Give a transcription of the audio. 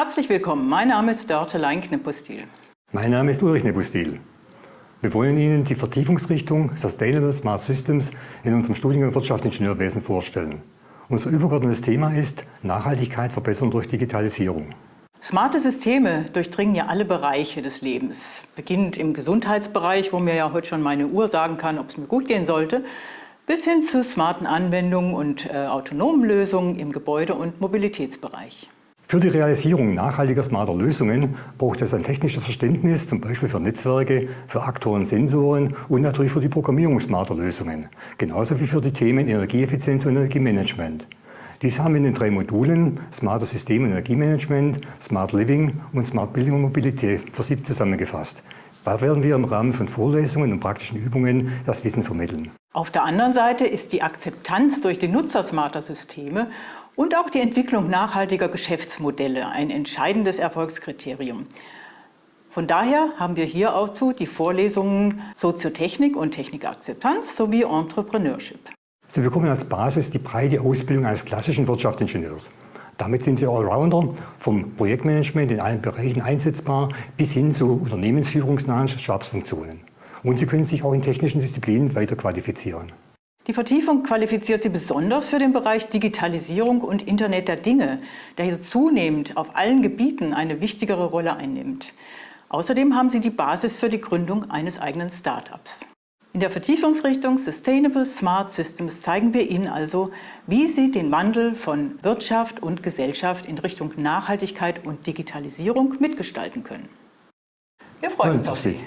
Herzlich willkommen, mein Name ist Dörte Lein-Knippostil. Mein Name ist Ulrich Knippostil. Wir wollen Ihnen die Vertiefungsrichtung Sustainable Smart Systems in unserem Studiengang Wirtschaftsingenieurwesen vorstellen. Unser übergeordnetes Thema ist Nachhaltigkeit verbessern durch Digitalisierung. Smarte Systeme durchdringen ja alle Bereiche des Lebens. Beginnend im Gesundheitsbereich, wo mir ja heute schon meine Uhr sagen kann, ob es mir gut gehen sollte, bis hin zu smarten Anwendungen und äh, autonomen Lösungen im Gebäude- und Mobilitätsbereich. Für die Realisierung nachhaltiger smarter Lösungen braucht es ein technisches Verständnis, zum Beispiel für Netzwerke, für Aktoren, Sensoren und natürlich für die Programmierung smarter Lösungen. Genauso wie für die Themen Energieeffizienz und Energiemanagement. Dies haben wir in den drei Modulen Smarter System- und Energiemanagement, Smart Living und Smart Building und Mobilität SIP zusammengefasst. Da werden wir im Rahmen von Vorlesungen und praktischen Übungen das Wissen vermitteln. Auf der anderen Seite ist die Akzeptanz durch die Nutzer smarter Systeme und auch die Entwicklung nachhaltiger Geschäftsmodelle ein entscheidendes Erfolgskriterium. Von daher haben wir hier auch zu die Vorlesungen Soziotechnik und Technikakzeptanz sowie Entrepreneurship. Sie bekommen als Basis die breite Ausbildung eines klassischen Wirtschaftsingenieurs. Damit sind Sie Allrounder vom Projektmanagement in allen Bereichen einsetzbar bis hin zu unternehmensführungsnahen Stabsfunktionen. Und Sie können sich auch in technischen Disziplinen weiter qualifizieren. Die Vertiefung qualifiziert Sie besonders für den Bereich Digitalisierung und Internet der Dinge, der hier zunehmend auf allen Gebieten eine wichtigere Rolle einnimmt. Außerdem haben Sie die Basis für die Gründung eines eigenen Start-ups. In der Vertiefungsrichtung Sustainable Smart Systems zeigen wir Ihnen also, wie Sie den Wandel von Wirtschaft und Gesellschaft in Richtung Nachhaltigkeit und Digitalisierung mitgestalten können. Wir freuen uns auf Sie.